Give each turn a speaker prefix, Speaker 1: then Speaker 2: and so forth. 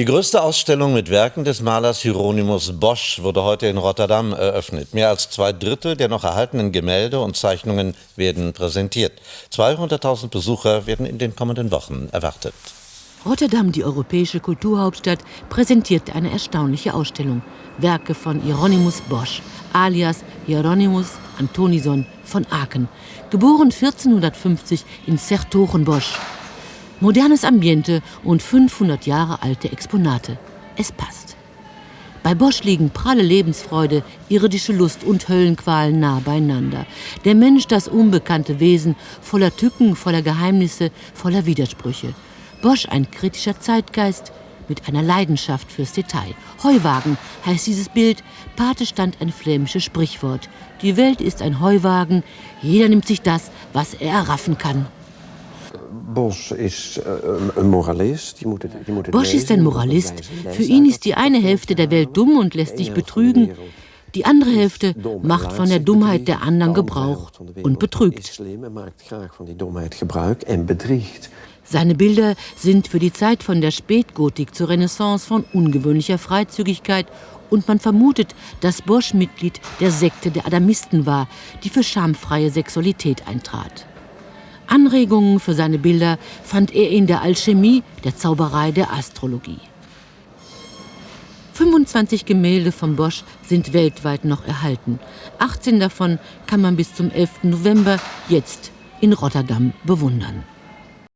Speaker 1: Die größte Ausstellung mit Werken des Malers Hieronymus Bosch wurde heute in Rotterdam eröffnet. Mehr als zwei Drittel der noch erhaltenen Gemälde und Zeichnungen werden präsentiert. 200.000 Besucher werden in den kommenden Wochen erwartet.
Speaker 2: Rotterdam, die europäische Kulturhauptstadt, präsentiert eine erstaunliche Ausstellung. Werke von Hieronymus Bosch, alias Hieronymus Antonison von Aken, geboren 1450 in Sertogenbosch. Modernes Ambiente und 500 Jahre alte Exponate. Es passt. Bei Bosch liegen pralle Lebensfreude, irdische Lust und Höllenqualen nah beieinander. Der Mensch, das unbekannte Wesen, voller Tücken, voller Geheimnisse, voller Widersprüche. Bosch ein kritischer Zeitgeist mit einer Leidenschaft fürs Detail. Heuwagen heißt dieses Bild. Pate stand ein flämisches Sprichwort. Die Welt ist ein Heuwagen. Jeder nimmt sich das, was er erraffen kann.
Speaker 3: Bosch ist ein Moralist.
Speaker 2: Bosch ist ein Moralist. Für ihn ist die eine Hälfte der Welt dumm und lässt sich betrügen. Die andere Hälfte macht von der Dummheit der anderen Gebrauch und betrügt. Seine Bilder sind für die Zeit von der Spätgotik zur Renaissance von ungewöhnlicher Freizügigkeit und man vermutet, dass Bosch Mitglied der Sekte der Adamisten war, die für schamfreie Sexualität eintrat. Anregungen für seine Bilder fand er in der Alchemie, der Zauberei, der Astrologie. 25 Gemälde von Bosch sind weltweit noch erhalten. 18 davon kann man bis zum 11. November jetzt in Rotterdam bewundern.